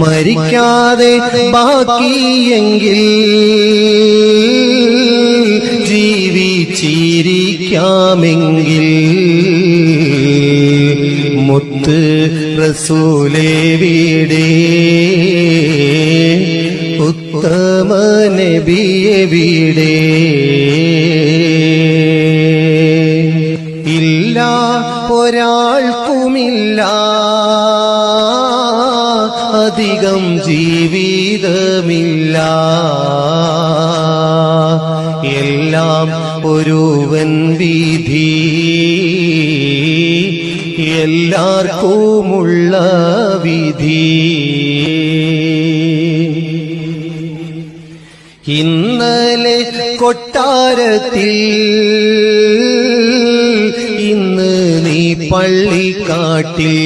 മരിക്കാതെ ബാക്കിയെങ്കിൽ ജീവിച്ചിരിക്കാമെങ്കിൽ മുത്ത് റസൂലേ വീടേ ഉത്തമ നബിയെ ഇല്ല ഒരാൾക്കുമില്ല. അധികം ജീവിതമില്ല. എല്ലാം ഒരുവൻ വിധി. എല്ലാവർക്കുമുള്ള വിധി. ഇന്നലെ കൊട്ടാരത്തിൽ ഇന്ന് നീ പള്ളിക്കാട്ടിൽ.